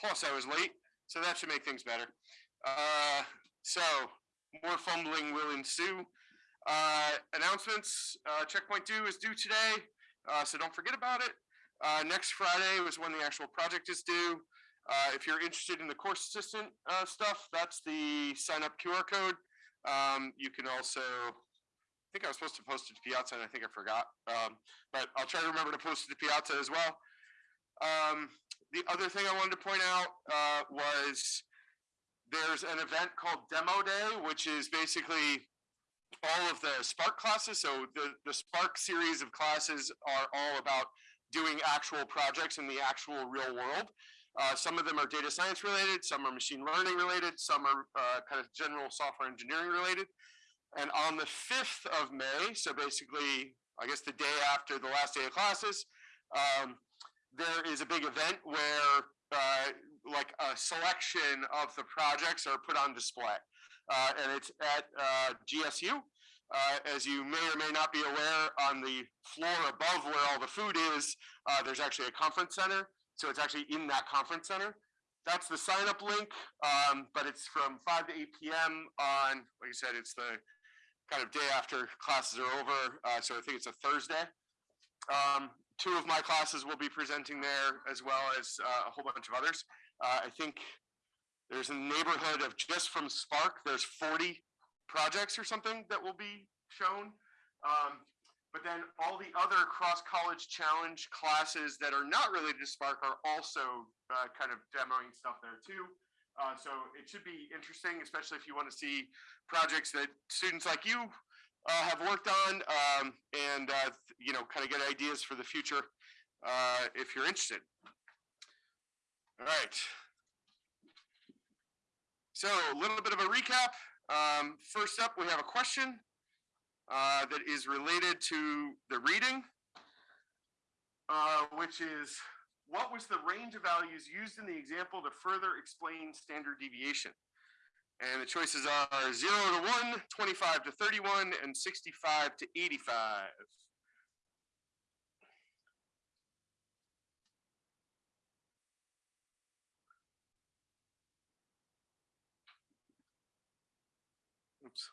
plus I was late, so that should make things better. Uh, so, more fumbling will ensue. Uh, announcements, uh, checkpoint due is due today, uh, so don't forget about it. Uh, next Friday was when the actual project is due. Uh, if you're interested in the course assistant stuff, that's the sign up QR code. Um, you can also, I think I was supposed to post it to Piazza and I think I forgot. Um, but I'll try to remember to post it to Piazza as well. Um, the other thing I wanted to point out uh, was there's an event called Demo Day, which is basically all of the Spark classes. So the, the Spark series of classes are all about doing actual projects in the actual real world. Uh, some of them are data science related, some are machine learning related, some are uh, kind of general software engineering related. And on the 5th of May, so basically, I guess the day after the last day of classes, um, there is a big event where uh, like a selection of the projects are put on display. Uh, and it's at uh, GSU. Uh, as you may or may not be aware, on the floor above where all the food is, uh, there's actually a conference center. So it's actually in that conference center. That's the sign up link, um, but it's from 5 to 8 p.m. on, like I said, it's the kind of day after classes are over. Uh, so I think it's a Thursday. Um, two of my classes will be presenting there as well as uh, a whole bunch of others. Uh, I think there's a neighborhood of just from Spark, there's 40 projects or something that will be shown. Um, but then all the other cross college challenge classes that are not related to Spark are also uh, kind of demoing stuff there too. Uh, so it should be interesting, especially if you want to see projects that students like you uh, have worked on um, and, uh, you know, kind of get ideas for the future uh, if you're interested. All right. So a little bit of a recap. Um, first up, we have a question uh, that is related to the reading, uh, which is what was the range of values used in the example to further explain standard deviation? And the choices are 0 to 1, 25 to 31, and 65 to 85. Oops.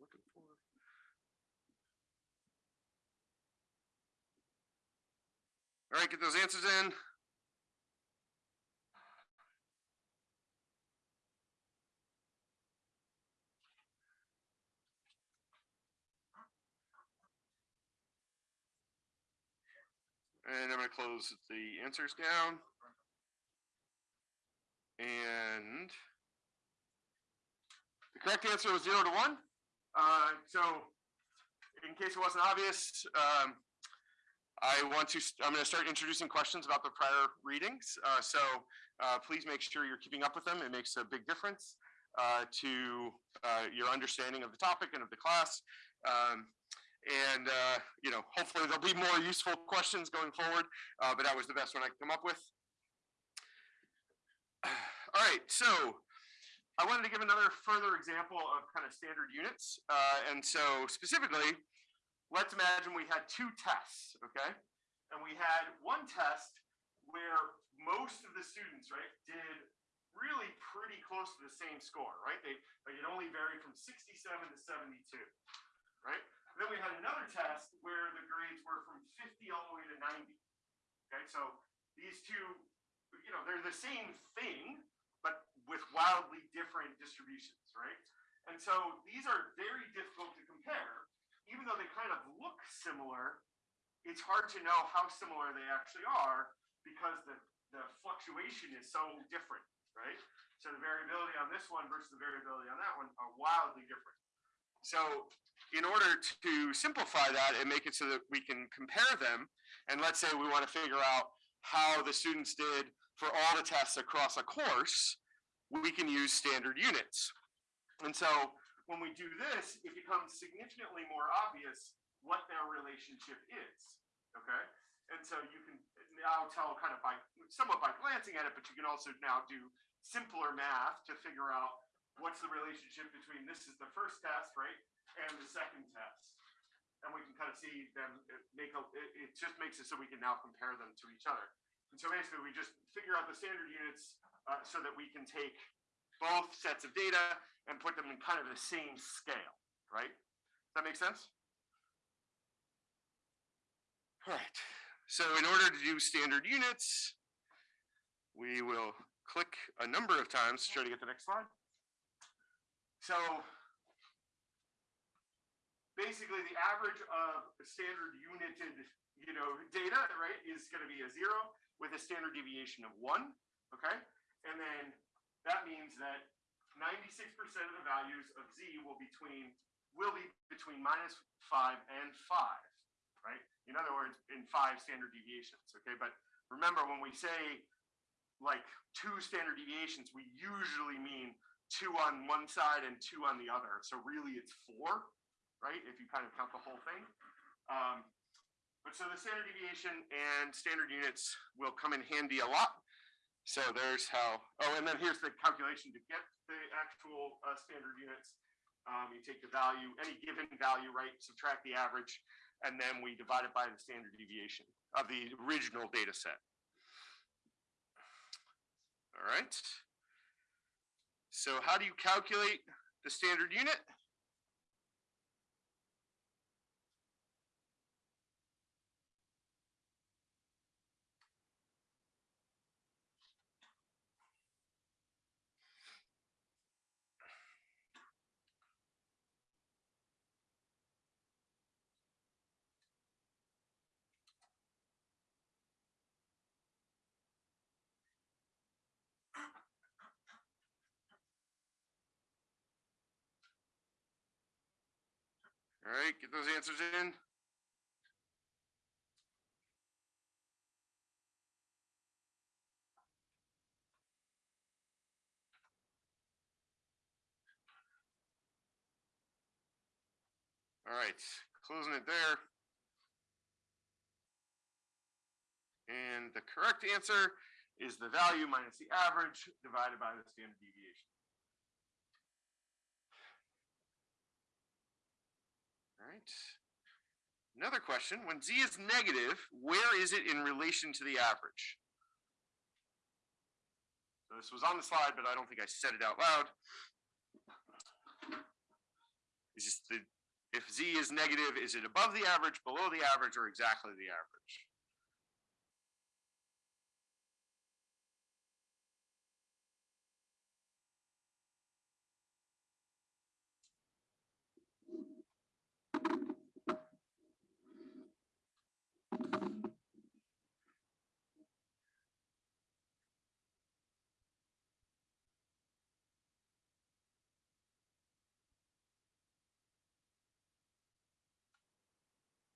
Looking for. All right, get those answers in. And I'm gonna close the answers down. And the correct answer was zero to one. Uh, so in case it wasn't obvious, um, I want to, I'm gonna start introducing questions about the prior readings. Uh, so uh, please make sure you're keeping up with them. It makes a big difference uh, to uh, your understanding of the topic and of the class. Um, and, uh, you know, hopefully there'll be more useful questions going forward, uh, but that was the best one I could come up with. All right, so I wanted to give another further example of kind of standard units. And so specifically, let's imagine we had two tests, okay? And we had one test where most of the students, right, did really pretty close to the same score, right? They like it only varied from 67 to 72, right? Then we had another test where the grades were from 50 all the way to 90. Okay, so these two, you know, they're the same thing, but with wildly different distributions, right? And so these are very difficult to compare. Even though they kind of look similar, it's hard to know how similar they actually are because the, the fluctuation is so different, right? So the variability on this one versus the variability on that one are wildly different. So in order to simplify that and make it so that we can compare them, and let's say we want to figure out how the students did for all the tests across a course, we can use standard units. And so when we do this, it becomes significantly more obvious what their relationship is, okay? And so you can now tell kind of by, somewhat by glancing at it, but you can also now do simpler math to figure out what's the relationship between this is the first test, right, and the second test. And we can kind of see them make a, it, it just makes it so we can now compare them to each other. And so basically, we just figure out the standard units uh, so that we can take both sets of data and put them in kind of the same scale, right? Does that make sense? All right. So in order to do standard units, we will click a number of times to try to get the next slide. So basically the average of standard united, you know, data, right, is going to be a zero with a standard deviation of one, okay? And then that means that 96% of the values of z will between will be between minus five and five, right? In other words, in five standard deviations, okay? But remember when we say like two standard deviations, we usually mean two on one side and two on the other. So really it's four, right? If you kind of count the whole thing. Um, but so the standard deviation and standard units will come in handy a lot. So there's how, oh, and then here's the calculation to get the actual uh, standard units. Um, you take the value, any given value, right, subtract the average, and then we divide it by the standard deviation of the original data set. All right. So how do you calculate the standard unit? All right, get those answers in. All right, closing it there. And the correct answer is the value minus the average divided by the standard deviation. All right. Another question, when z is negative, where is it in relation to the average? So this was on the slide, but I don't think I said it out loud. The, if z is negative, is it above the average, below the average, or exactly the average?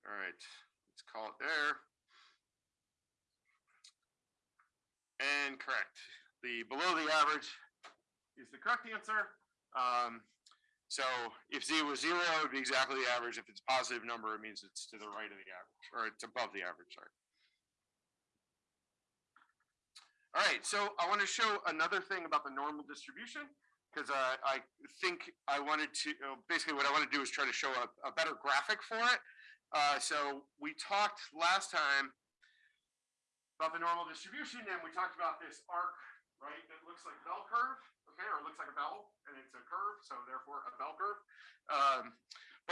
All right, let's call it there. And correct. The below the average is the correct answer. Um, so if z was zero, it would be exactly the average. If it's a positive number, it means it's to the right of the average, or it's above the average, sorry. All right, so I want to show another thing about the normal distribution because uh, I think I wanted to, uh, basically what I want to do is try to show a, a better graphic for it. Uh, so we talked last time about the normal distribution and we talked about this arc, right? That looks like a bell curve, okay, or it looks like a bell and it's a curve, so therefore a bell curve. Um,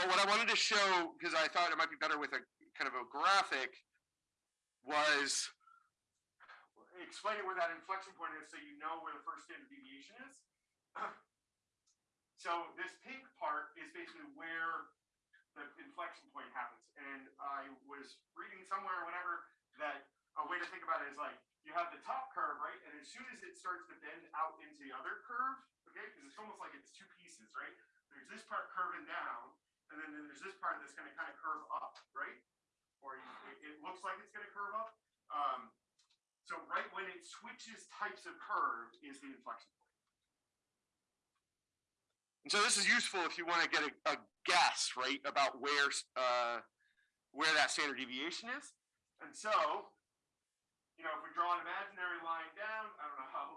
but what I wanted to show, because I thought it might be better with a kind of a graphic, was explaining where that inflection point is so you know where the first standard deviation is. so this pink part is basically where the inflection point happens. And I was reading somewhere or whatever that a way to think about it is like you have the top curve, right? And as soon as it starts to bend out into the other curve, okay, because it's almost like it's two pieces, right? There's this part curving down, and then there's this part that's going to kind of curve up, right? Or it, it looks like it's going to curve up. Um, so right when it switches types of curve is the inflection point. And so this is useful if you want to get a, a guess, right, about where uh, where that standard deviation is. And so, you know, if we draw an imaginary line down, I don't know how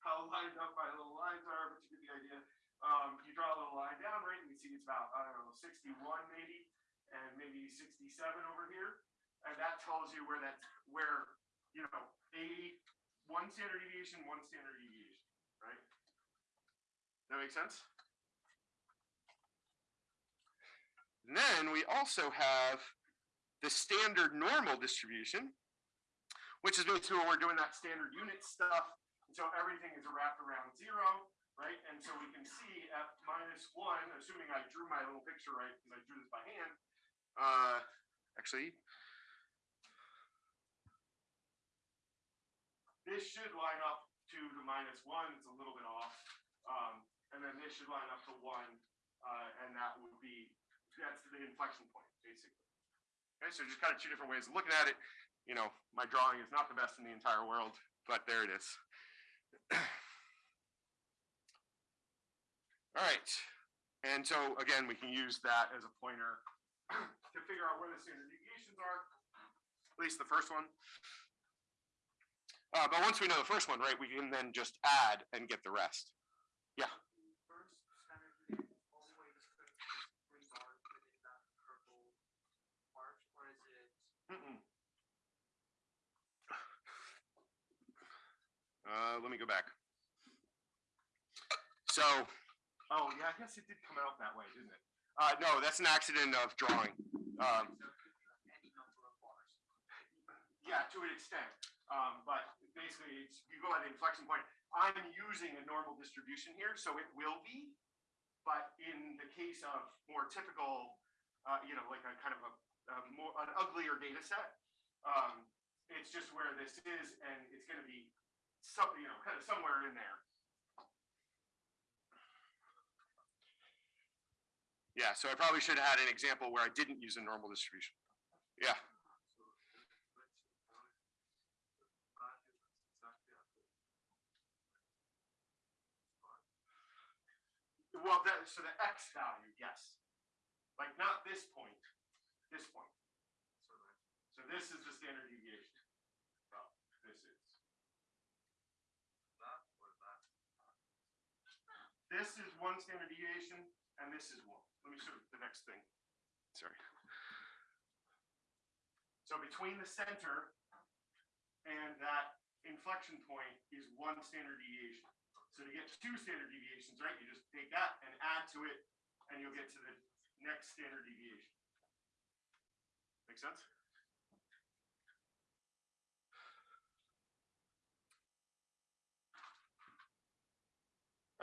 how lined up my little lines are, but you get the idea. um, you draw a little line down, right, and you see it's about, I don't know, sixty-one maybe, and maybe sixty-seven over here. And that tells you where that's, where, you know, a, one standard deviation, one standard deviation, right? That makes sense? And then we also have the standard normal distribution, which is basically when we're doing that standard unit stuff. So everything is wrapped around zero, right? And so we can see f minus one, assuming I drew my little picture right, because I drew this by hand. Uh, actually, this should line up to the minus one, it's a little bit off. Um, and then this should line up to one, uh, and that would be, that's the inflection point, basically. Okay, so just kind of two different ways of looking at it. You know, my drawing is not the best in the entire world, but there it is. All right, and so again, we can use that as a pointer to figure out where the standard deviations are, at least the first one. Uh, but once we know the first one, right, we can then just add and get the rest. Yeah. First standard deviation always put three bars within that purple arch, or is it? Mm-mm. Uh, let me go back. So, oh yeah, I guess it did come out that way, didn't it? Uh, no, that's an accident of drawing. Um, so it could be any number of bars. Yeah, to an extent. Um, but basically, it's, you go at the inflection point. I'm using a normal distribution here, so it will be. But in the case of more typical, uh, you know, like a kind of a, a more an uglier data set, um, it's just where this is, and it's going to be some, you know, kind of somewhere in there. Yeah, so I probably should have had an example where I didn't use a normal distribution. Yeah. So. Well, that, so the x value, yes. Like not this point, this point. So So this is the standard deviation. Well, this is. that or that. This is one standard deviation and this is one. Let me show you the next thing. Sorry. So between the center and that inflection point is one standard deviation. So to get two standard deviations, right, you just take that and add to it and you'll get to the next standard deviation. Make sense?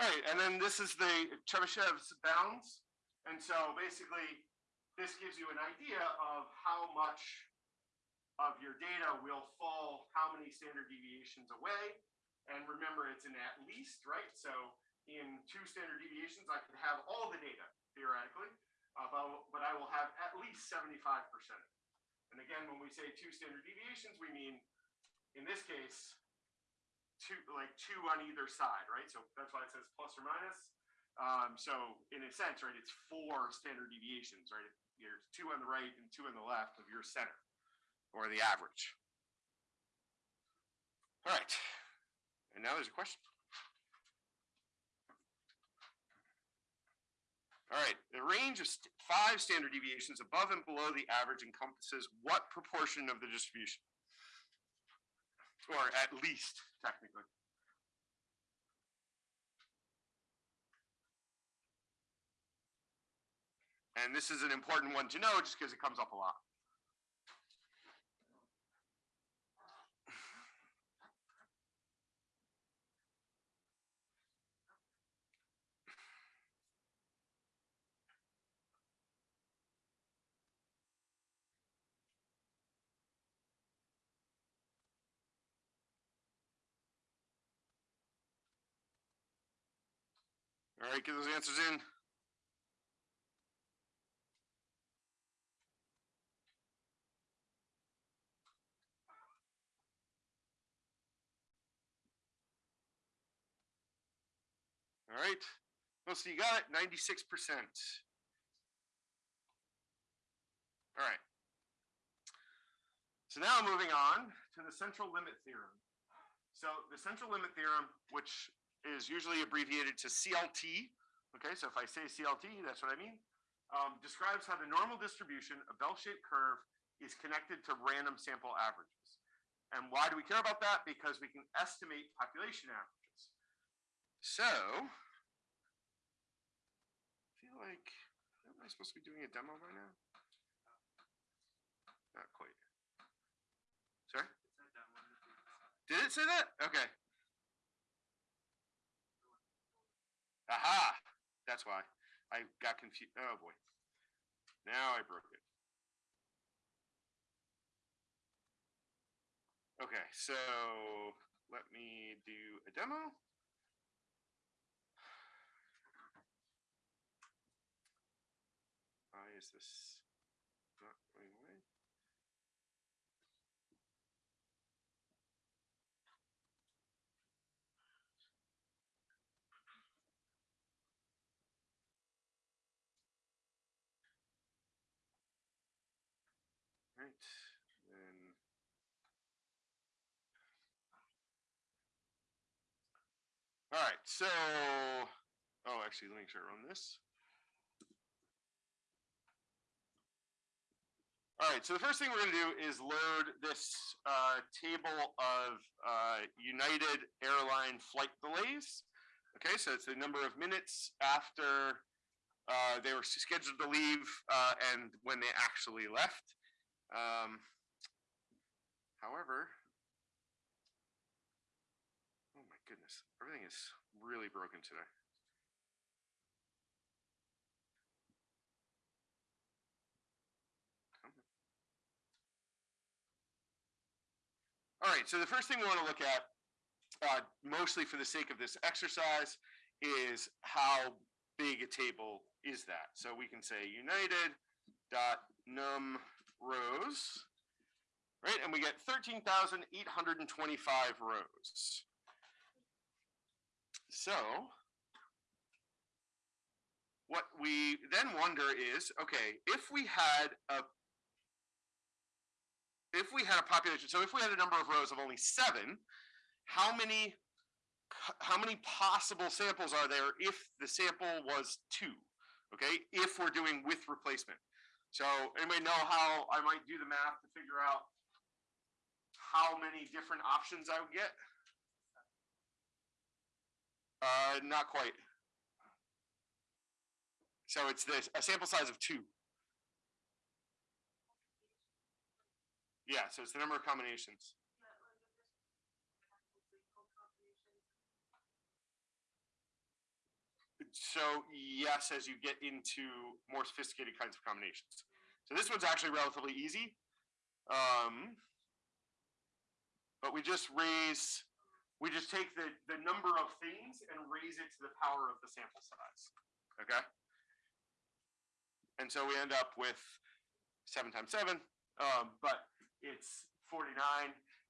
Right, and then this is the Chebyshev's bounds. And so basically, this gives you an idea of how much of your data will fall how many standard deviations away. And remember, it's an at least, right? So in two standard deviations, I could have all the data theoretically, uh, but, I will have at least 75%. And again, when we say two standard deviations, we mean, in this case, two, like two on either side, right? So that's why it says plus or minus. Um, so in a sense, right, it's four standard deviations, right? There's two on the right and two on the left of your center or the average. All right. And now there's a question. All right, the range of st- five standard deviations above and below the average encompasses what proportion of the distribution? Or at least technically. And this is an important one to know just because it comes up a lot. All right, get those answers in. All right, most of you got it, ninety-six percent. All right. So now moving on to the central limit theorem. So the central limit theorem, which is usually abbreviated to CLT Okay, so if I say CLT, that's what I mean. Um, describes how the normal distribution, a bell-shaped curve, is connected to random sample averages. And why do we care about that? Because we can estimate population averages. So, I feel like, am I supposed to be doing a demo right now? Not quite. Sorry? It said that one of the things. Did it say that? Okay. Aha! That's why. I got confused. Oh boy. Now I broke it. Okay, so let me do a demo. Why is this not going away? Right, then. All right, so, oh, actually, let me sure I run this. All right, so the first thing we're gonna do is load this uh, table of uh, United Airline flight delays. Okay, so it's the number of minutes after uh, they were scheduled to leave uh, and when they actually left. Um, however, oh my goodness, everything is really broken today. All right, so the first thing we want to look at, uh, mostly for the sake of this exercise, is how big a table is that? So we can say united dot num rows, right? And we get thirteen thousand eight hundred and twenty-five rows. So what we then wonder is, okay, if we had a if we had a population, so if we had a number of rows of only seven, how many how many possible samples are there if the sample was two? Okay, if we're doing with replacement. So anybody know how I might do the math to figure out how many different options I would get? Uh, not quite. So it's this, a sample size of two. Yeah, so it's the number of combinations. So yes, as you get into more sophisticated kinds of combinations. So this one's actually relatively easy. Um, but we just raise, we just take the, the number of things and raise it to the power of the sample size. Okay? And so we end up with seven times seven, um, but it's 49.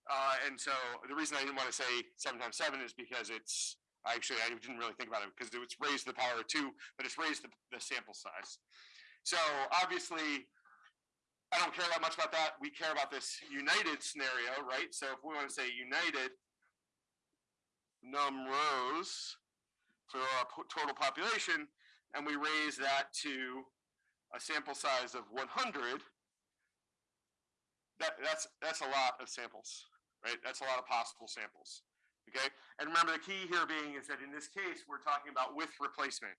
Uh, and so the reason I didn't want to say seven times seven is because it's actually I didn't really think about it because it's raised to the power of two, but it's raised the, the sample size. So obviously, I don't care that much about that. We care about this united scenario, right? So if we want to say united rows for our total population, and we raise that to a sample size of 100, that that's that's a lot of samples, right? That's a lot of possible samples. Okay, and remember the key here being is that in this case, we're talking about with replacement.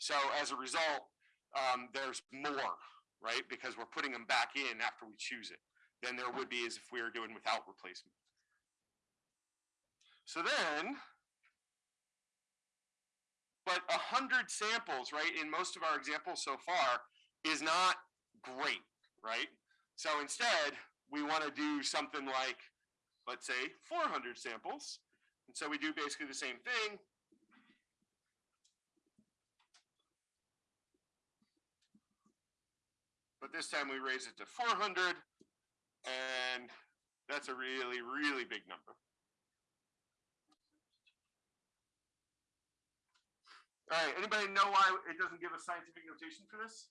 So as a result, um, there's more, right? Because we're putting them back in after we choose it than there would be as if we were doing without replacement. So then, but a hundred samples, right, in most of our examples so far is not great, right? So instead, we want to do something like let's say 400 samples. And so we do basically the same thing. But this time we raise it to 400 and that's a really, really big number. All right, anybody know why it doesn't give a scientific notation for this?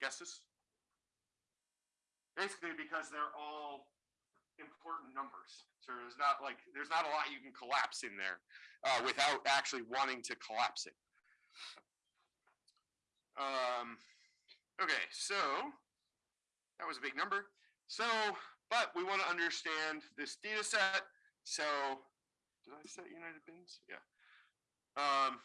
Guesses? basically because they're all important numbers. So there's not like, there's not a lot you can collapse in there, uh, without actually wanting to collapse it. Um, okay, so that was a big number. So, but we want to understand this data set. So, did I set United Bins? Yeah. Um,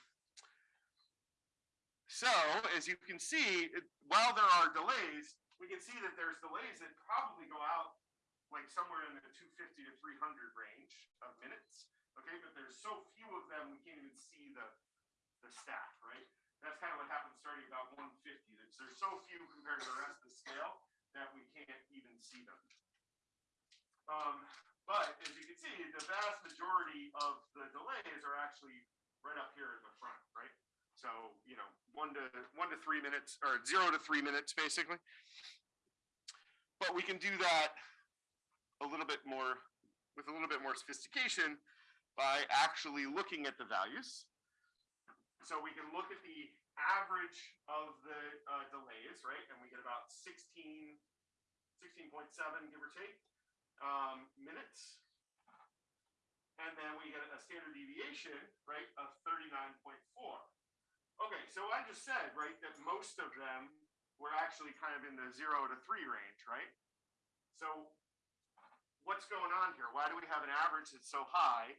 so as you can see, while there are delays, we can see that there's delays that probably go out like somewhere in the two fifty to three hundred range of minutes. Okay, but there's so few of them, we can't even see the, the stack, right? That's kind of what happens starting about one fifty. There's, there's so few compared to the rest of the scale that we can't even see them. Um, but as you can see, the vast majority of the delays are actually right up here in the front, right? So, you know, one to, one to three minutes, or zero to three minutes, basically. But we can do that a little bit more, with a little bit more sophistication by actually looking at the values. So we can look at the average of the uh, delays, right? And we get about 16, 16.7, give or take, um, minutes. And then we get a standard deviation, right, of 39.4. Okay, so I just said, right, that most of them were actually kind of in the zero to three range, right? So what's going on here? Why do we have an average that's so high?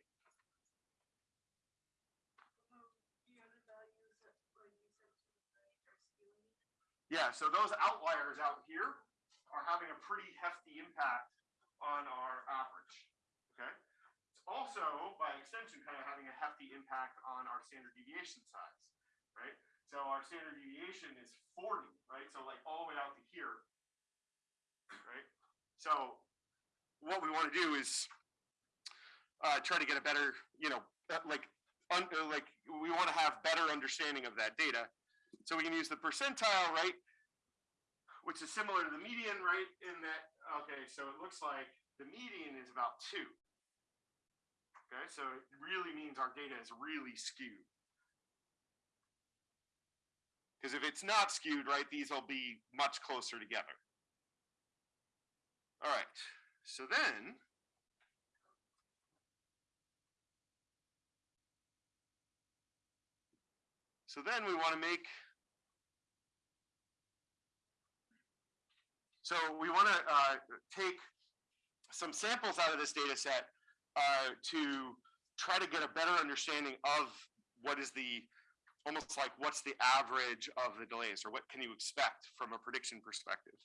Yeah, so those outliers out here are having a pretty hefty impact on our average. Okay? It's also, by extension, kind of having a hefty impact on our standard deviation size, right? So our standard deviation is 40, right? So like all the way out to here, right? So what we want to do is uh, try to get a better, you know, uh, like, un, uh, like we want to have better understanding of that data. So we can use the percentile, right? Which is similar to the median, right? In that, okay, so it looks like the median is about two. Okay, so it really means our data is really skewed. Because if it's not skewed, right, these will be much closer together. All right, so then. So then we want to make. So we want to uh, take some samples out of this data set uh, to try to get a better understanding of what is the almost like what's the average of the delays or what can you expect from a prediction perspective.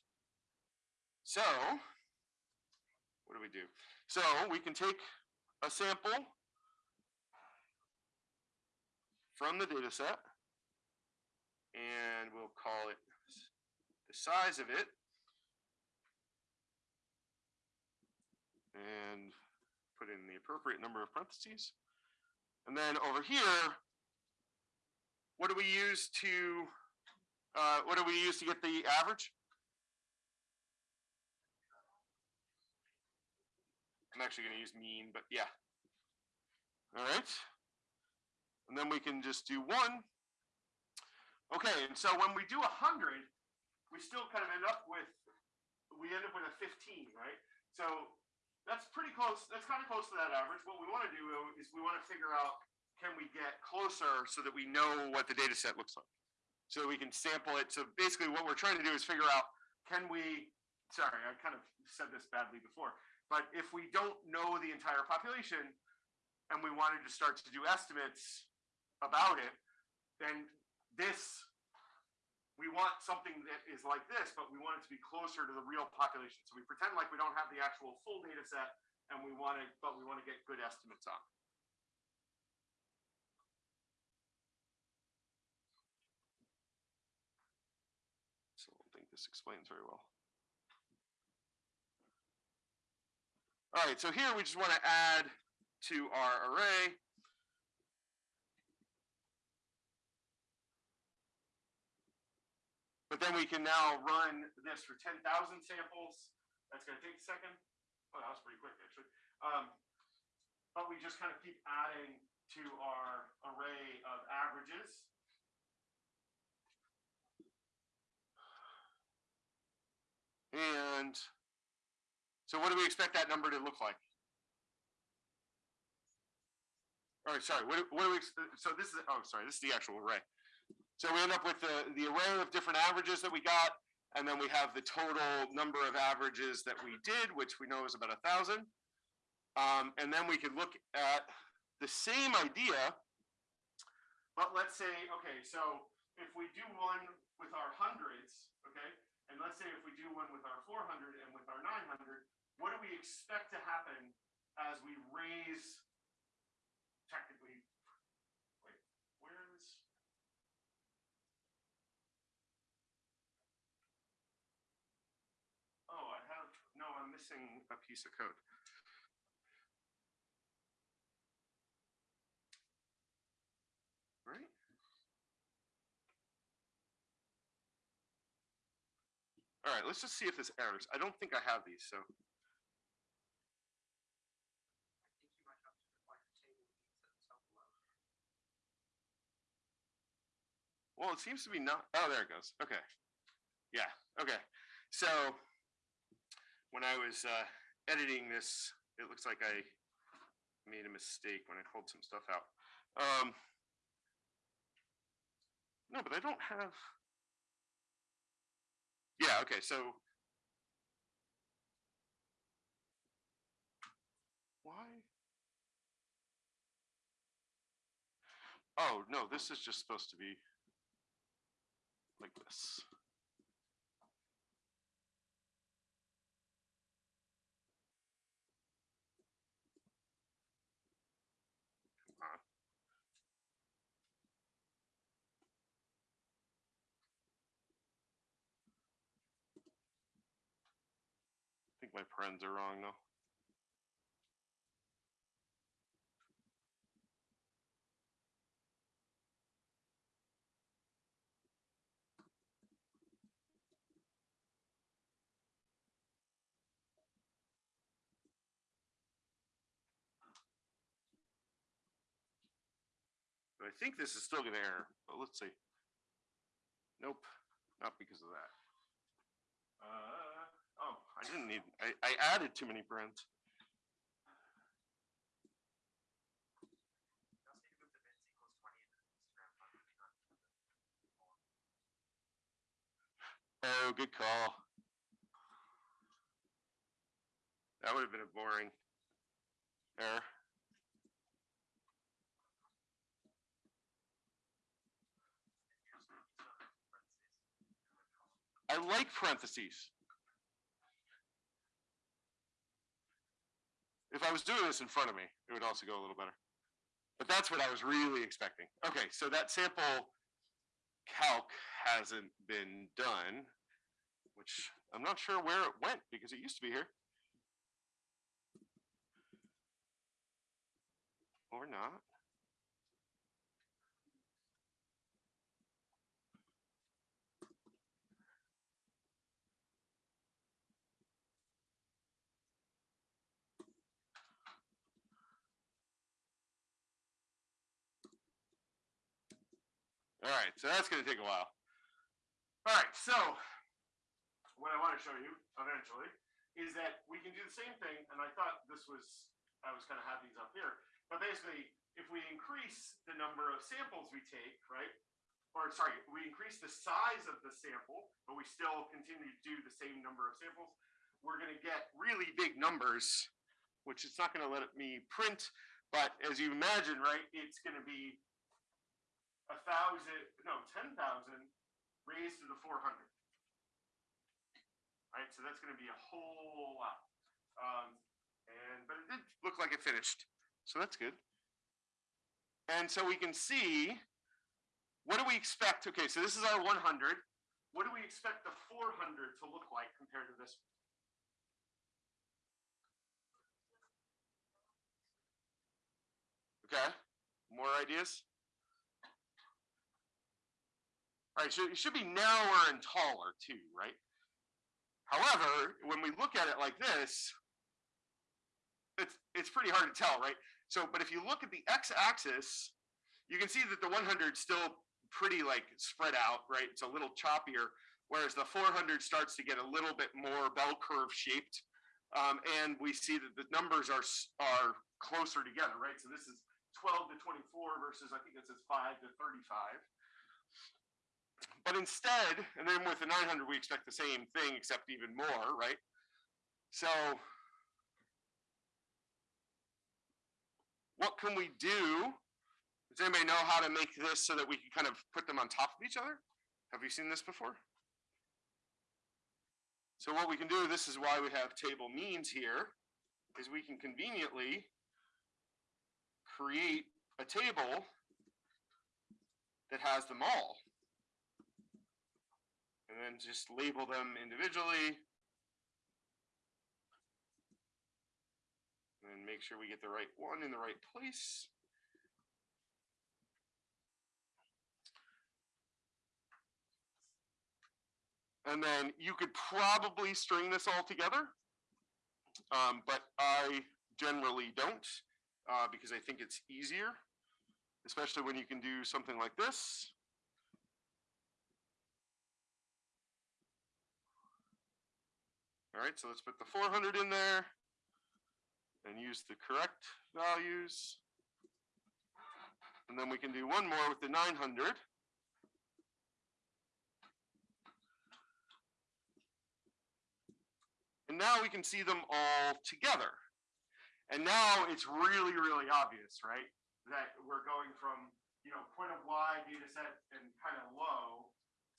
So what do we do? So we can take a sample from the data set and we'll call it the size of it and put in the appropriate number of parentheses. And then over here, what do we use to, uh, what do we use to get the average? I'm actually gonna use mean, but yeah. All right. And then we can just do one. Okay, and so when we do a hundred, we still kind of end up with, we end up with a fifteen, right? So that's pretty close, that's kind of close to that average. What we want to do is we want to figure out, can we get closer so that we know what the data set looks like? So we can sample it. So basically what we're trying to do is figure out, can we, sorry, I kind of said this badly before, but if we don't know the entire population and we wanted to start to do estimates about it, then this, we want something that is like this, but we want it to be closer to the real population. So we pretend like we don't have the actual full data set and we want to, but we want to get good estimates on. So I don't think this explains very well. All right, so here we just want to add to our array. But then we can now run this for ten thousand samples. That's gonna take a second. Oh, that was pretty quick, actually. Um, but we just kind of keep adding to our array of averages. And So what do we expect that number to look like? All right, sorry, what, what do we, so this is, oh, sorry, this is the actual array. So we end up with the, the array of different averages that we got, and then we have the total number of averages that we did, which we know is about a thousand. Um, and then we could look at the same idea, but let's say, okay, so if we do one with our hundreds, okay, and let's say if we do one with our four hundred and with our nine hundred, what do we expect to happen as we raise technically, wait, where is? Oh, I have, no, I'm missing a piece of code. Right? All right, let's just see if this errors. I don't think I have these, so. Well, it seems to be not, oh, there it goes. Okay. Yeah, okay. So when I was uh, editing this, it looks like I made a mistake when I pulled some stuff out. Um, no, but I don't have. Yeah, okay, so. Why? Oh, no, this is just supposed to be like this. My parens are wrong though. I think this is still gonna error, but let's see. Nope, not because of that. Uh, I didn't need, I, I added too many not Oh, good call. That would have been a boring error. I like parentheses. If I was doing this in front of me, it would also go a little better. But that's what I was really expecting. Okay, so that sample calc hasn't been done, which I'm not sure where it went because it used to be here. Or not. All right, so that's gonna take a while. All right, so what I want to show you eventually is that we can do the same thing, and I thought this was, I was gonna have these up here, but basically, if we increase the number of samples we take, right? Or sorry, we increase the size of the sample, but we still continue to do the same number of samples, we're gonna get really big numbers, which it's not gonna let me print, but as you imagine, right, it's gonna be a thousand, no, ten thousand raised to the four hundred. Right, so that's gonna be a whole lot. Um, and, but it did look like it finished, so that's good. And so we can see, what do we expect? Okay, so this is our one hundred. What do we expect the four hundred to look like compared to this? Okay, more ideas? Right, so it should be narrower and taller too, right? However, when we look at it like this, it's it's pretty hard to tell, right? So, but if you look at the x-axis, you can see that the 100 's still pretty like spread out, right? It's a little choppier, whereas the 400 starts to get a little bit more bell curve shaped. Um, and we see that the numbers are, are closer together, right? So this is twelve to twenty-four versus, I think it says five to thirty-five. But instead, and then with the nine hundred, we expect the same thing except even more, right? So what can we do? Does anybody know how to make this so that we can kind of put them on top of each other? Have you seen this before? So what we can do, this is why we have table means here, is we can conveniently create a table that has them all. And then just label them individually. And make sure we get the right one in the right place. And then you could probably string this all together. Um, but I generally don't, uh, because I think it's easier, especially when you can do something like this. All right, so let's put the four hundred in there and use the correct values. And then we can do one more with the nine hundred. And now we can see them all together. And now it's really, really obvious, right? That we're going from, you know, point of Y data set and kind of low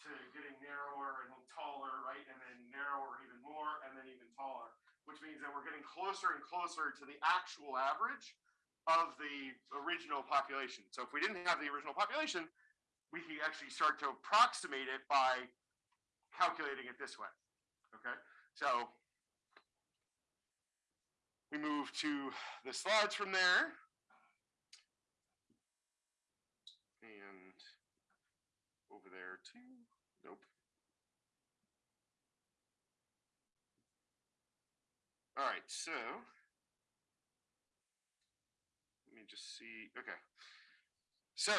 to getting narrower and taller, right? And then narrower even more and then even taller, which means that we're getting closer and closer to the actual average of the original population. So if we didn't have the original population, we could actually start to approximate it by calculating it this way. Okay, so we move to the slides from there. And over there too. Nope. All right, so let me just see. Okay. So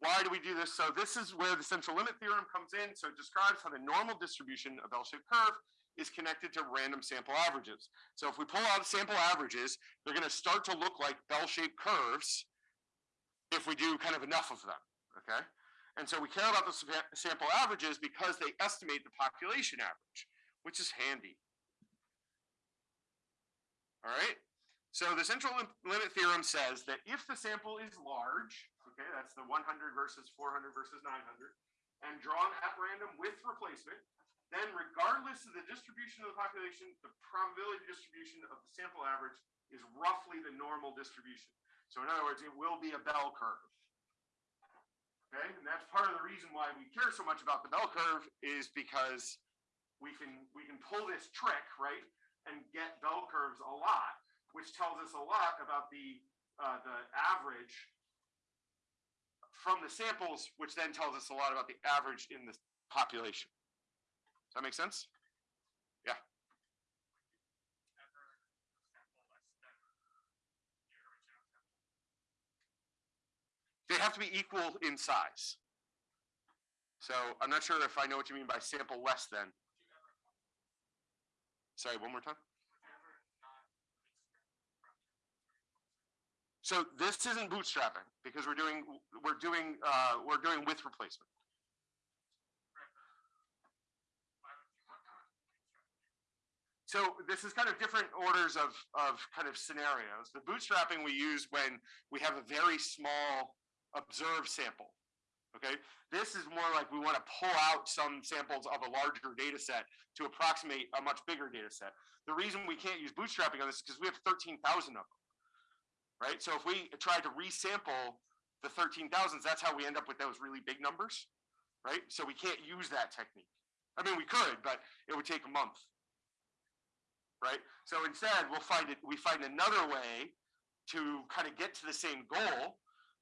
why do we do this? So this is where the central limit theorem comes in. So it describes how the normal distribution of bell-shaped curve is connected to random sample averages. So if we pull out sample averages, they're going to start to look like bell-shaped curves if we do kind of enough of them, okay? And so we care about the sample averages because they estimate the population average, which is handy. All right, so the central lim- limit theorem says that if the sample is large, okay, that's the 100 versus 400 versus 900, and drawn at random with replacement, then regardless of the distribution of the population, the probability distribution of the sample average is roughly the normal distribution. So in other words, it will be a bell curve. Okay, and that's part of the reason why we care so much about the bell curve is because we can we can pull this trick, right, and get bell curves a lot, which tells us a lot about the uh, the average from the samples, which then tells us a lot about the average in the population. Does that make sense? Yeah. They have to be equal in size. So I'm not sure if I know what you mean by sample less than. Sorry, one more time. So this isn't bootstrapping because we're doing, we're doing, uh, we're doing with replacement. So this is kind of different orders of, of kind of scenarios. The bootstrapping we use when we have a very small observed sample. Okay, this is more like we want to pull out some samples of a larger data set to approximate a much bigger data set. The reason we can't use bootstrapping on this is because we have 13,000 of them. Right, so if we try to resample the 13,000s, that's how we end up with those really big numbers. Right, so we can't use that technique. I mean, we could, but it would take a month. Right, so instead we'll find it, we find another way to kind of get to the same goal,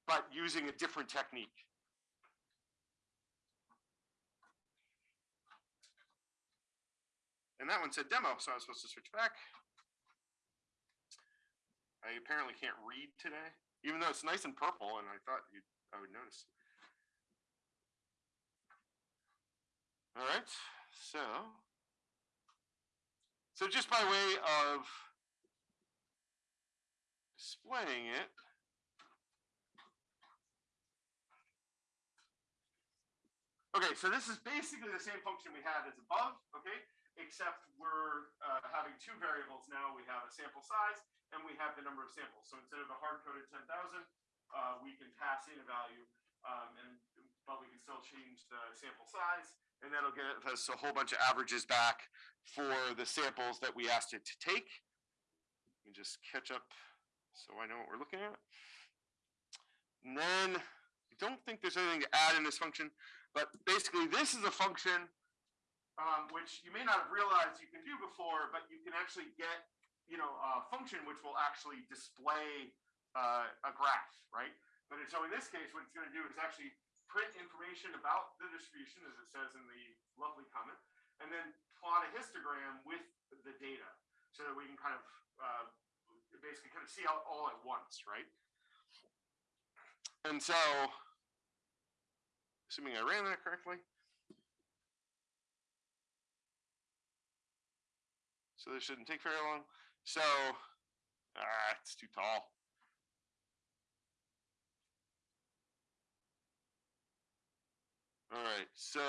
but using a different technique. And that one said demo, so I was supposed to switch back. I apparently can't read today, even though it's nice and purple, and I thought you, I would notice. All right, so So just by way of displaying it. Okay, so this is basically the same function we had as above, okay? Except we're uh, having two variables now. We have a sample size and we have the number of samples. So instead of a hard-coded ten thousand, uh, we can pass in a value, um, and, but we can still change the sample size. And that'll get us a whole bunch of averages back for the samples that we asked it to take. Let me just catch up so I know what we're looking at. And then I don't think there's anything to add in this function, but basically this is a function um, which you may not have realized you can do before, but you can actually get, you know, a function which will actually display uh, a graph, right? But so in this case, what it's going to do is actually print information about the distribution, as it says in the lovely comment, and then plot a histogram with the data so that we can kind of uh, basically kind of see all, all at once, right? And so, assuming I ran that correctly. So this shouldn't take very long. So, ah, it's too tall. All right, so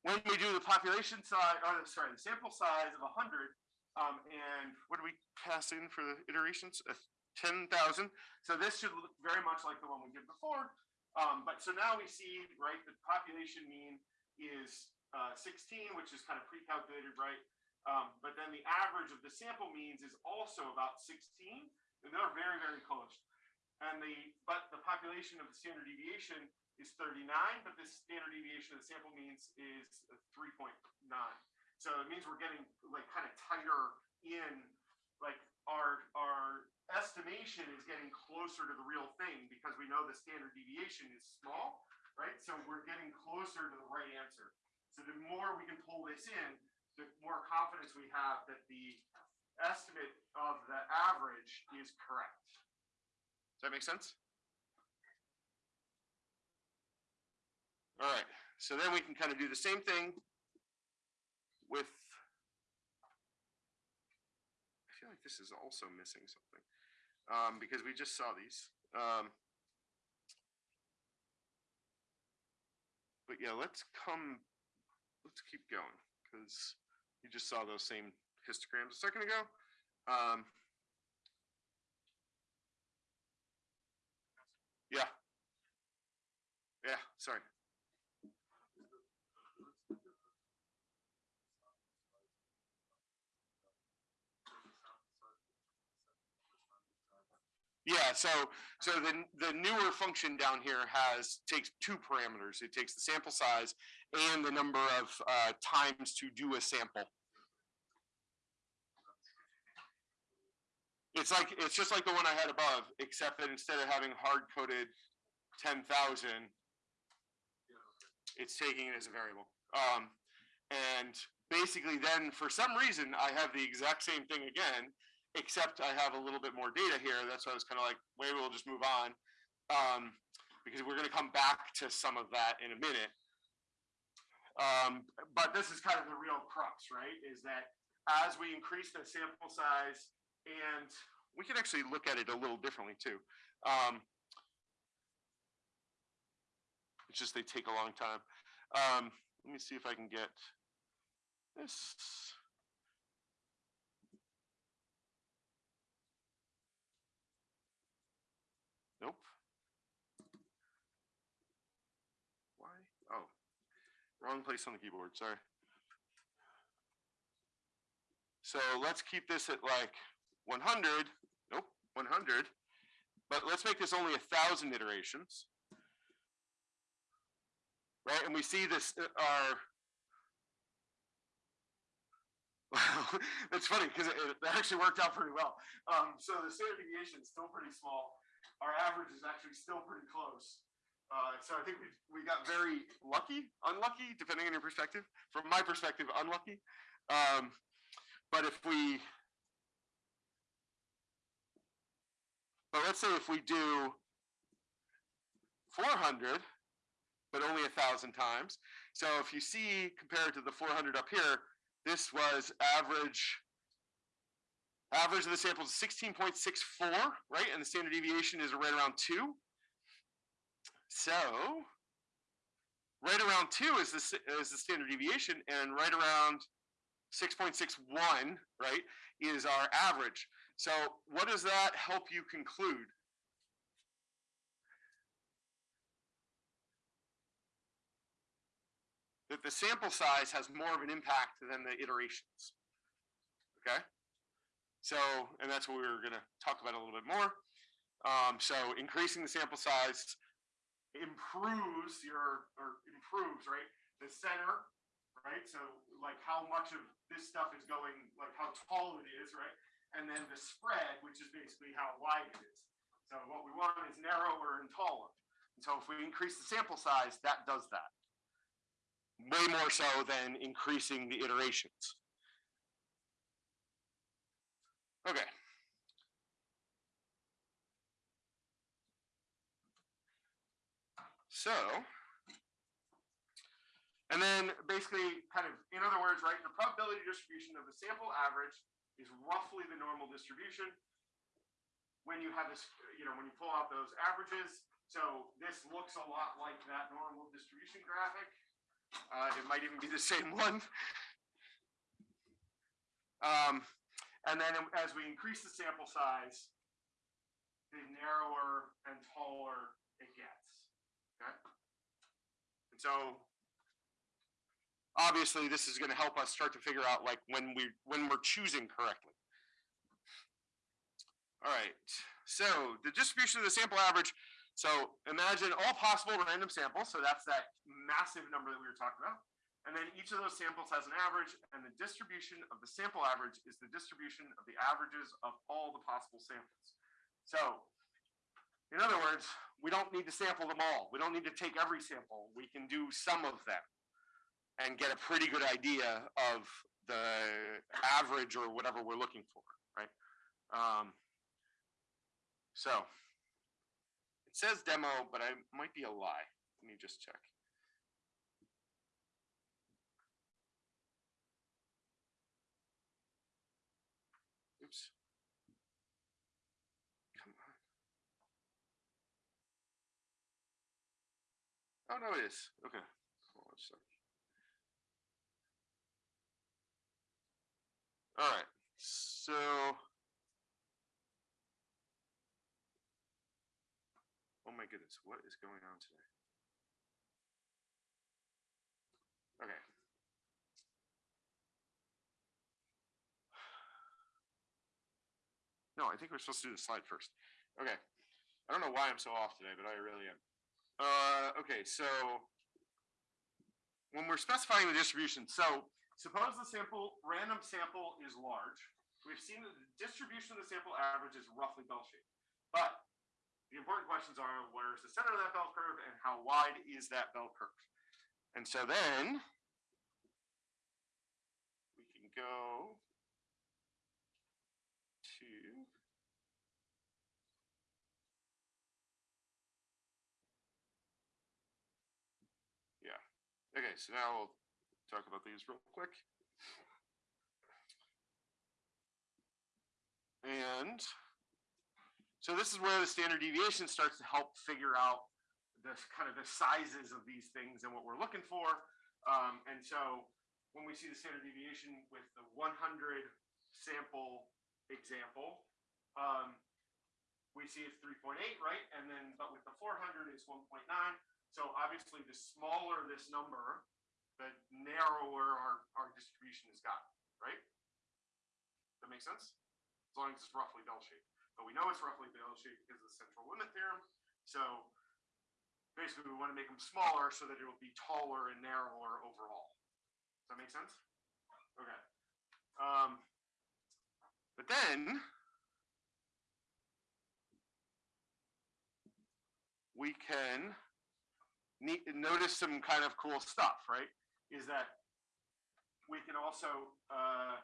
when we do the population size, or sorry, the sample size of hundred, um, and what do we pass in for the iterations? Uh, ten thousand. So this should look very much like the one we did before. Um, but so now we see, right, the population mean is uh, sixteen, which is kind of pre-calculated, right? Um, but then the average of the sample means is also about sixteen, and they're very, very close. And the, but the population of the standard deviation is thirty-nine, but the standard deviation of the sample means is three point nine. So it means we're getting like kind of tighter in, like our, our estimation is getting closer to the real thing because we know the standard deviation is small, right? So we're getting closer to the right answer. So the more we can pull this in, the more confidence we have that the estimate of the average is correct. Does that make sense? All right, so then we can kind of do the same thing with. I feel like this is also missing something, um, because we just saw these. Um, but yeah, let's come, let's keep going, because you just saw those same histograms a second ago. Um, yeah. Yeah, sorry. Yeah, so so the the newer function down here has takes two parameters. It takes the sample size and the number of uh, times to do a sample. It's like it's just like the one I had above, except that instead of having hard coded ten thousand, it's taking it as a variable. Um, and basically, then for some reason, I have the exact same thing again, except I have a little bit more data here. That's why I was kind of like, maybe we'll just move on. Um, because we're going to come back to some of that in a minute. Um, but this is kind of the real crux, right? Is that as we increase the sample size, and we can actually look at it a little differently too. Um, it's just they take a long time. Um, let me see if I can get this. Nope. Why? Oh, wrong place on the keyboard, sorry. So let's keep this at like one hundred, nope, one hundred. But let's make this only a thousand iterations. Right, and we see this, uh, our Wow, that's funny because it, it actually worked out pretty well. Um, so the standard deviation is still pretty small. Our average is actually still pretty close. Uh, so I think we, got very lucky, unlucky, depending on your perspective. From my perspective, unlucky. Um, but if we, but let's say if we do 400, but only a thousand times. So if you see compared to the 400 up here, this was average. Average of the sample is sixteen point six four, right? And the standard deviation is right around two. So, right around two is the, is the standard deviation and right around six point six one, right, is our average. So what does that help you conclude? That the sample size has more of an impact than the iterations. Okay? So, and that's what we were gonna talk about a little bit more. Um, so increasing the sample size improves your, or improves, right? The center, right? So like how much of this stuff is going, like how tall it is, right? And then the spread, which is basically how wide it is. So what we want is narrower and taller. And so if we increase the sample size, that does that. Way more so than increasing the iterations. Okay. So, and then basically kind of, in other words, right, the probability distribution of the sample average is roughly the normal distribution. When you have this, you know, when you pull out those averages, so this looks a lot like that normal distribution graphic. Uh, it might even be the same one. Um, and then as we increase the sample size, the narrower and taller it gets. Okay. And so obviously this is going to help us start to figure out like when we when we're choosing correctly. All right. So the distribution of the sample average. So imagine all possible random samples. So that's that massive number that we were talking about. And then each of those samples has an average, and the distribution of the sample average is the distribution of the averages of all the possible samples. So, in other words, we don't need to sample them all. We don't need to take every sample. We can do some of them and get a pretty good idea of the average or whatever we're looking for, right? Um, so, it says demo, but I might be a lie. Let me just check. Oops. Come on. Oh, no, it is. Okay. All right. So. Oh my goodness, what is going on today? Okay. No, I think we're supposed to do the slide first. Okay. I don't know why I'm so off today, but I really am. Uh, okay, so when we're specifying the distribution, so suppose the sample, random sample is large. We've seen that the distribution of the sample average is roughly bell-shaped. But the important questions are, where's the center of that bell curve and how wide is that bell curve? And so then we can go to Yeah. Okay, so now we'll talk about these real quick. And so this is where the standard deviation starts to help figure out the kind of the sizes of these things and what we're looking for. Um, and so when we see the standard deviation with the 100 sample example, um, we see it's 3.8, right? And then, but with the 400, it's 1.9. So obviously, the smaller this number, the narrower our, our distribution has got, right? That makes sense? As long as it's roughly bell-shaped. But we know it's roughly bell-shaped because of the central limit theorem. So basically, we want to make them smaller so that it will be taller and narrower overall. Does that make sense? Okay. Um, but then we can ne- notice some kind of cool stuff, right? Is that we can also uh,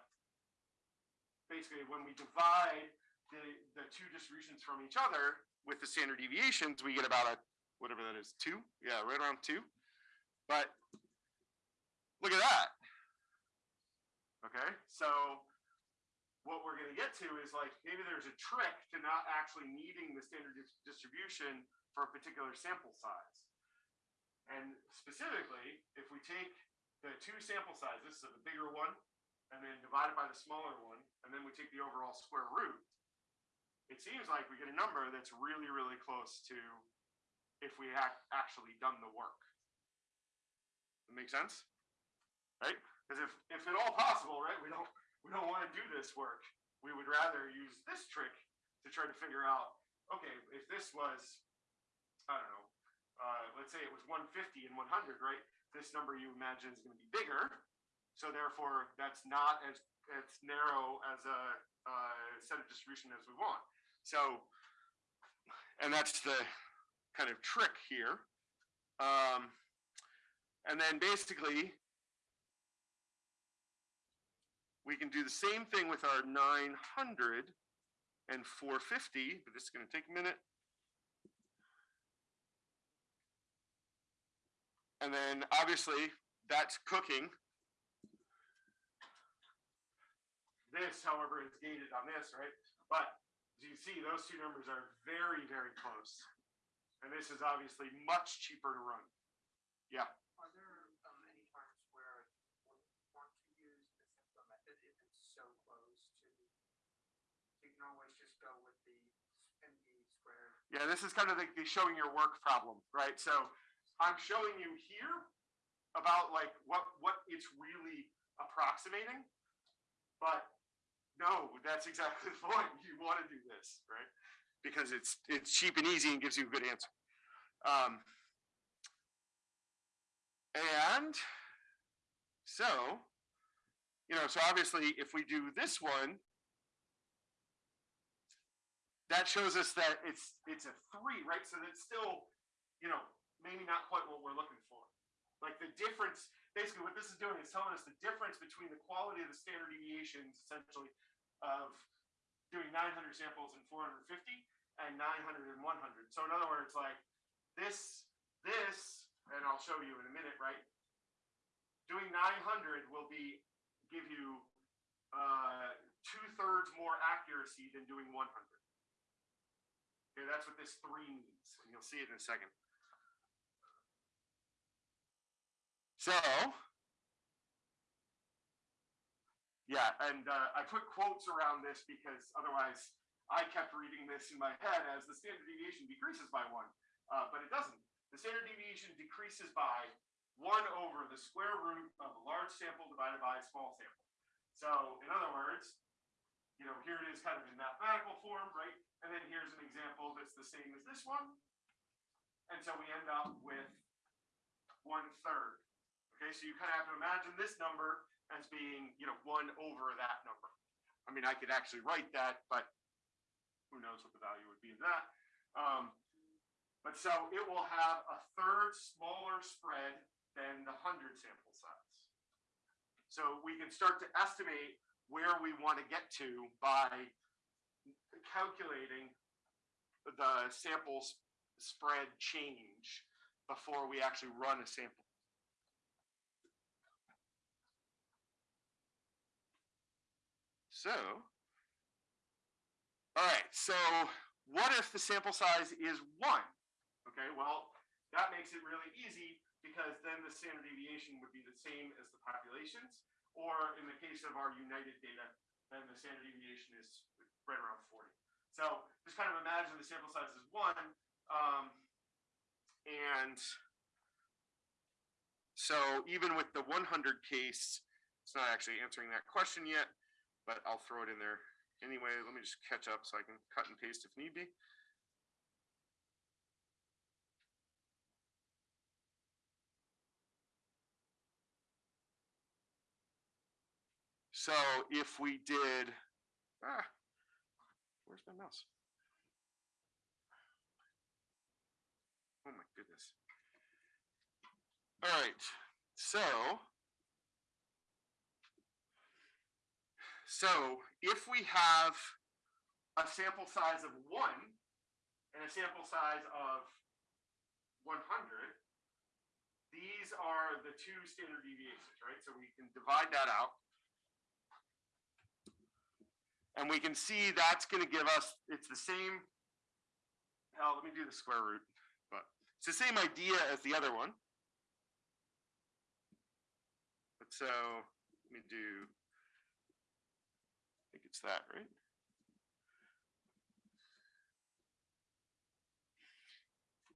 basically when we divide the the two distributions from each other with the standard deviations, we get about a whatever that is, two. Yeah, right around two. But look at that. Okay, so what we're gonna get to is like, maybe there's a trick to not actually needing the standard dis- distribution for a particular sample size. And specifically, if we take the two sample sizes, so the bigger one, and then divide it by the smaller one, and then we take the overall square root, it seems like we get a number that's really, really close to if we act actually done the work. That make sense? Right? Because if, if at all possible, right, we don't, we don't want to do this work. We would rather use this trick to try to figure out, okay, if this was, I don't know, uh, let's say it was one fifty and one hundred, right? This number you imagine is gonna be bigger. So therefore, that's not as, as narrow as a, uh, set of distribution as we want. So, and that's the kind of trick here. Um, and then basically, we can do the same thing with our 900 and 450, but this is going to take a minute. And then obviously that's cooking. This, however, is gated on this, right? But as you see, those two numbers are very, very close. And this is obviously much cheaper to run. Yeah. Are there um, any times where you want to use the simpler method if it's so close to? You can always just go with the MD squared. Yeah, this is kind of like the showing your work problem, right? So I'm showing you here about like what what it's really approximating, but no, that's exactly the point. You want to do this, right? Because it's it's cheap and easy and gives you a good answer. Um, and so, you know, so obviously, if we do this one, that shows us that it's it's a three, right? So that's still, you know, maybe not quite what we're looking for. Like the difference, basically what this is doing is telling us the difference between the quality of the standard deviations essentially of doing 900 samples and 450 and 900 and 100. So in other words, like this, this, and I'll show you in a minute, right? Doing 900 will be, give you uh, two thirds more accuracy than doing 100. Okay, that's what this three means, and you'll see it in a second. So, yeah, and uh, I put quotes around this because otherwise I kept reading this in my head as the standard deviation decreases by one, uh, but it doesn't. The standard deviation decreases by one over the square root of a large sample divided by a small sample. So, in other words, you know, here it is kind of in mathematical form, right? And then here's an example that's the same as this one. And so we end up with one third. Okay, so you kind of have to imagine this number as being, you know, one over that number. I mean, I could actually write that, but who knows what the value would be in that. Um, but so it will have a third smaller spread than the hundred sample size. So we can start to estimate where we want to get to by calculating the samples spread change before we actually run a sample. So, all right, so what if the sample size is one? Okay, well, that makes it really easy because then the standard deviation would be the same as the populations. Or in the case of our United data, then the standard deviation is right around 40. So just kind of imagine the sample size is one. Um, and so even with the 100 case, it's not actually answering that question yet, but I'll throw it in there anyway. Let me just catch up so I can cut and paste if need be. So if we did, ah, where's my mouse? Oh my goodness. All right, so. So if we have a sample size of one and a sample size of 100, these are the two standard deviations, right? So we can divide that out. And we can see that's gonna give us, it's the same. Hell, let me do the square root, but it's the same idea as the other one. But so, let me do. It's that, right?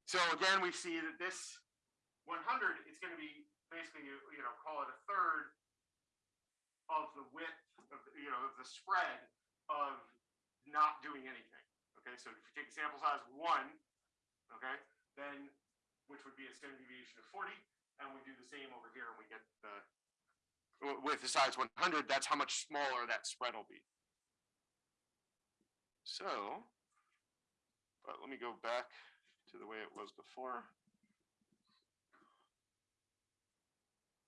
So again, we see that this one hundred is gonna be basically, you know, call it a third of the width of, the- you know, of the spread of not doing anything. Okay, so if you take sample size one, okay, then, which would be a standard deviation of forty, and we do the same over here and we get the with the size one hundred, that's how much smaller that spread will be. So, but let me go back to the way it was before.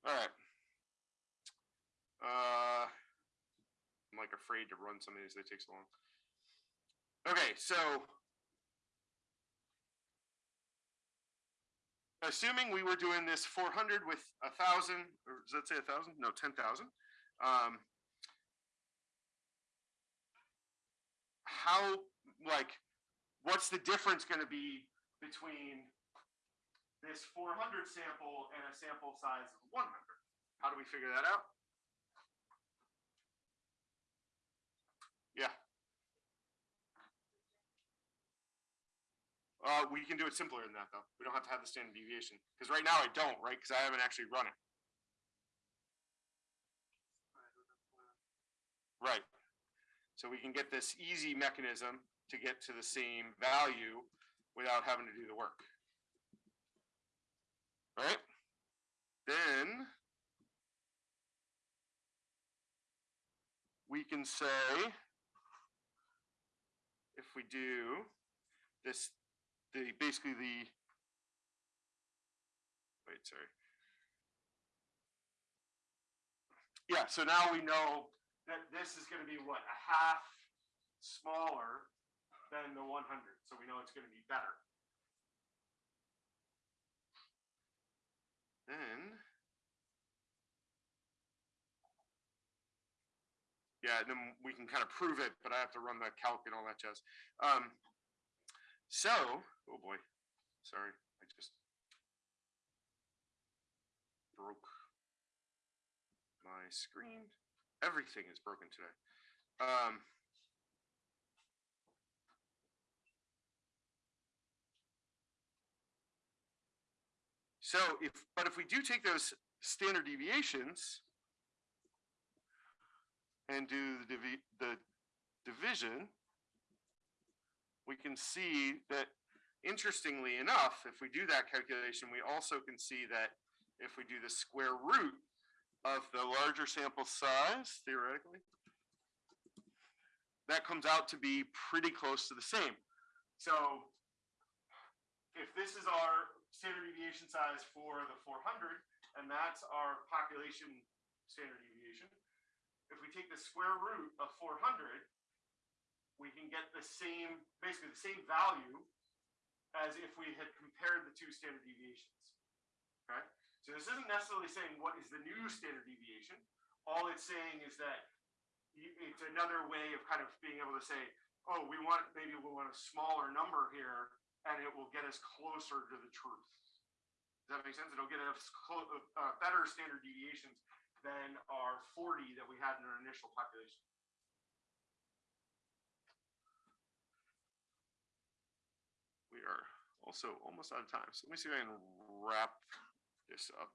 All right. Uh, I'm like afraid to run some of these, they take so long. Okay, so. Assuming we were doing this four hundred with a thousand, or does that say a thousand? No, ten thousand. Um. How, like, what's the difference gonna be between this four hundred sample and a sample size of one hundred? How do we figure that out? Yeah. Uh, we can do it simpler than that, though. We don't have to have the standard deviation, because right now I don't, right? Because I haven't actually run it. Right. So we can get this easy mechanism to get to the same value without having to do the work. Right? Then we can say if we do this, the basically the wait, sorry. Yeah, so now we know that this is gonna be what, a half smaller than the one hundred, so we know it's gonna be better. Then. Yeah, then we can kind of prove it, but I have to run the calc and all that jazz. Um, so, oh boy, sorry, I just broke my screen. Everything is broken today. Um, so if, but if we do take those standard deviations and do the divi- the division, we can see that interestingly enough, if we do that calculation, we also can see that if we do the square root of the larger sample size, theoretically, that comes out to be pretty close to the same. So if this is our standard deviation size for the four hundred, and that's our population standard deviation, if we take the square root of four hundred, we can get the same, basically the same value as if we had compared the two standard deviations. Okay, so this isn't necessarily saying what is the new standard deviation. All it's saying is that it's another way of kind of being able to say, oh, we want, maybe we want a smaller number here, and it will get us closer to the truth. Does that make sense? It'll get us uh, better standard deviations than our forty that we had in our initial population. We are also almost out of time, so let me see if I can wrap this up.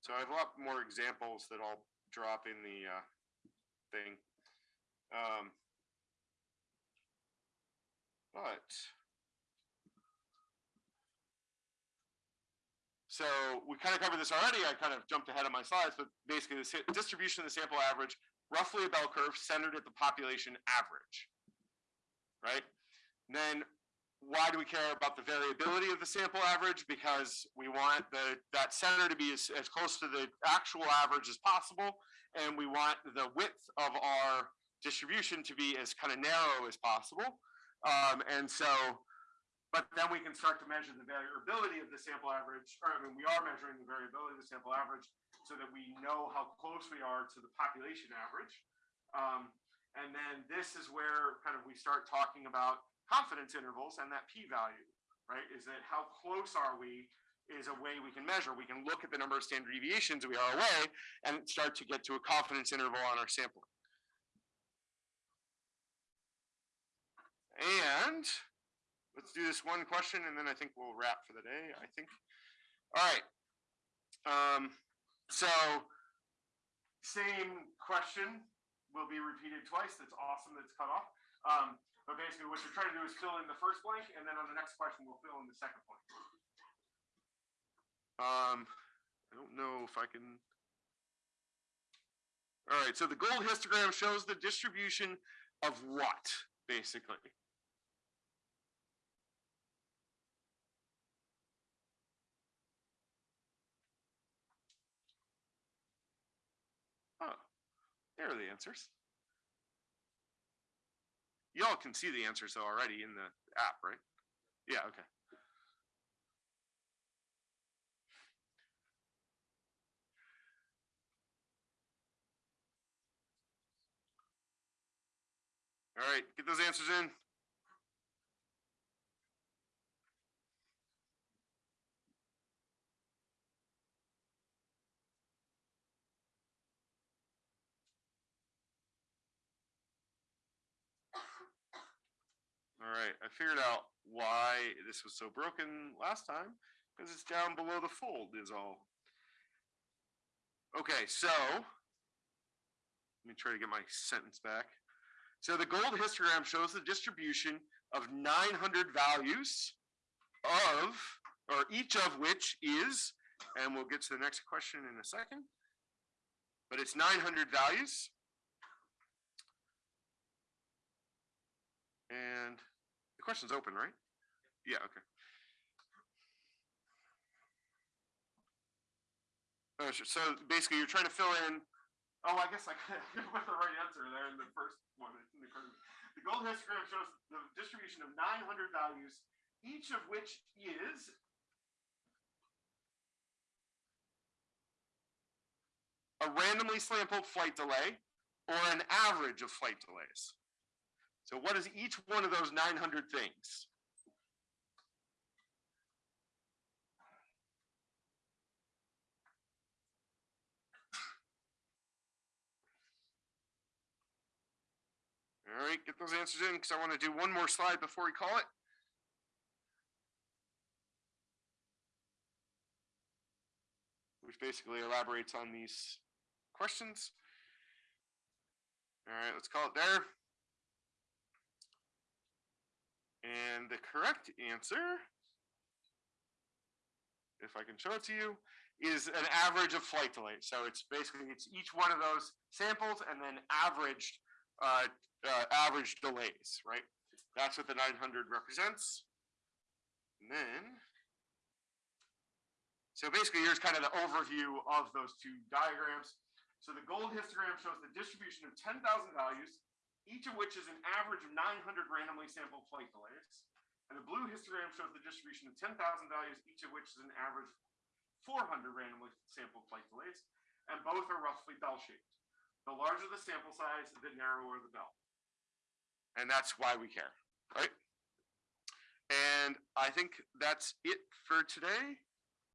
So I have a lot more examples that I'll drop in the uh, thing. Um, but so we kind of covered this already. I kind of jumped ahead of my slides, but basically the distribution of the sample average, roughly a bell curve centered at the population average, right? And then why do we care about the variability of the sample average? Because we want the, that center to be as, as close to the actual average as possible. And we want the width of our distribution to be as kind of narrow as possible. Um, and so, but then we can start to measure the variability of the sample average, or I mean, we are measuring the variability of the sample average. so that we know how close we are to the population average. Um, and then this is where kind of we start talking about confidence intervals and that p-value, right? Is that how close are we is a way we can measure. We can look at the number of standard deviations we are away and start to get to a confidence interval on our sampling. And let's do this one question and then I think we'll wrap for the day, I think. All right. Um, so same question will be repeated twice. That's awesome. That's cut off. Um, but basically what you're trying to do is fill in the first blank and then on the next question, we'll fill in the second blank. Um, I don't know if I can. All right, so the gold histogram shows the distribution of what, basically? Oh, there are the answers. Y'all can see the answers though already in the app, right? Yeah, okay. All right, get those answers in. All right, I figured out why this was so broken last time, because it's down below the fold is all. Okay, so let me try to get my sentence back. So the gold histogram shows the distribution of 900 values of, or each of which is, and we'll get to the next question in a second, but it's 900 values. And question's open, right? Yeah, okay. Oh, sure. So basically, you're trying to fill in. Oh, I guess I put the right answer there in the first one. Me. The golden histogram shows the distribution of 900 values, each of which is a randomly sampled flight delay or an average of flight delays. So what is each one of those 900 things? All right, get those answers in because I want to do one more slide before we call it. Which basically elaborates on these questions. All right, let's call it there. And the correct answer, if I can show it to you, is an average of flight delays. So it's basically, it's each one of those samples and then averaged, uh, uh, average delays, right? That's what the 900 represents. And then, so basically here's kind of the overview of those two diagrams. So the gold histogram shows the distribution of 10,000 values each of which is an average of 900 randomly sampled flight delays. And the blue histogram shows the distribution of 10,000 values, each of which is an average 400 randomly sampled flight delays, and both are roughly bell-shaped. The larger the sample size, the narrower the bell. And that's why we care, right? And I think that's it for today.